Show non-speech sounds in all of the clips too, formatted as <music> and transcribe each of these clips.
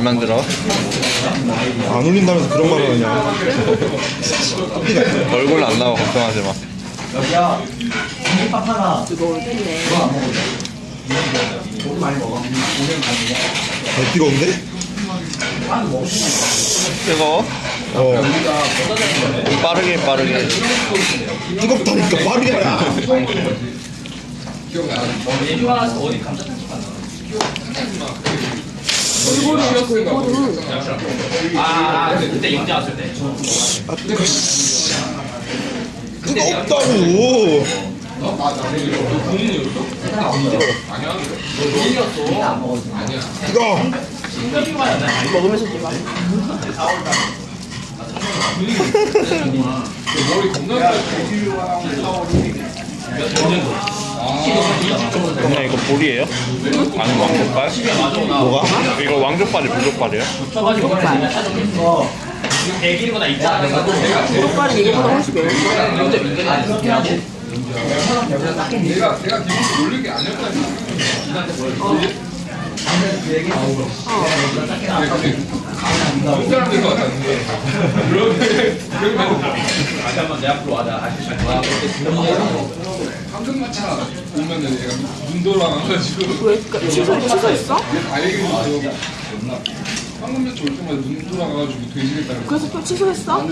말만 들어. 안 울린다면서 그런 말을 하냐 <laughs> 얼굴 안 나와 걱정하지 마. 뜨거울 텐데. 개 뜨거운데? 뜨거워? 어 빠르게 빠르게. 뜨겁다니까 빠르게 해라 골고루 골고루. 아, 그때 영재 왔을 때. 아 뜨거 씨 뜨겁다고 뜨거 먹으면서 찍어. 그냥 이거 볼이에요? 아니 왕족발? 뭐가? 이거 왕족발이 불족발이에요? 족발. 대기보다 있잖아. 족발은 이거보다 훨씬 매워. 다시 한번 내 앞으로 와자. 다시 시작. 황금마차 오면은 얘가 눈 돌아가가지고 왜 그러니까 취소 취소했어? 다 얘기해줘 황금마차 올 때마다 눈 돌아가가지고 돼지겠다는 그래서 또 취소했어? 아니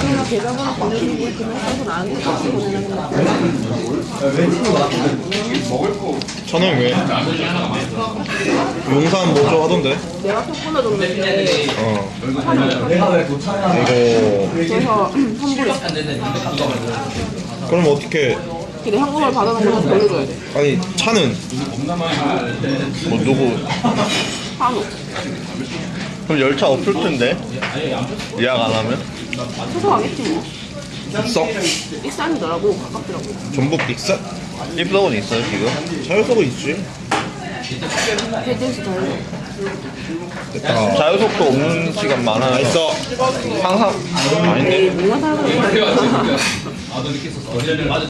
그러면 계좌번호 보내주고 그냥 써서 나한테 다시 보내는 거야. 먹을 거 저는 왜? 용산 뭐죠 하던데? 내가 톡 보내줬는데 어 이거 그래서 환불했어. 그럼 어떻게 근데 현금을 받아놓은 거좀 돌려줘야 돼. 아니 차는 뭐 누구? 한우. 그럼 열차 없을 텐데 예약 안 하면? 취소하겠지 뭐. 썩 익산이더라고 가깝더라고. 전북 빅사 입석은 있어요 지금? 자유석은 있지 더해 줘. 됐다 자유석도 없는 시간 다 많아요. 있어 항상 아닌데?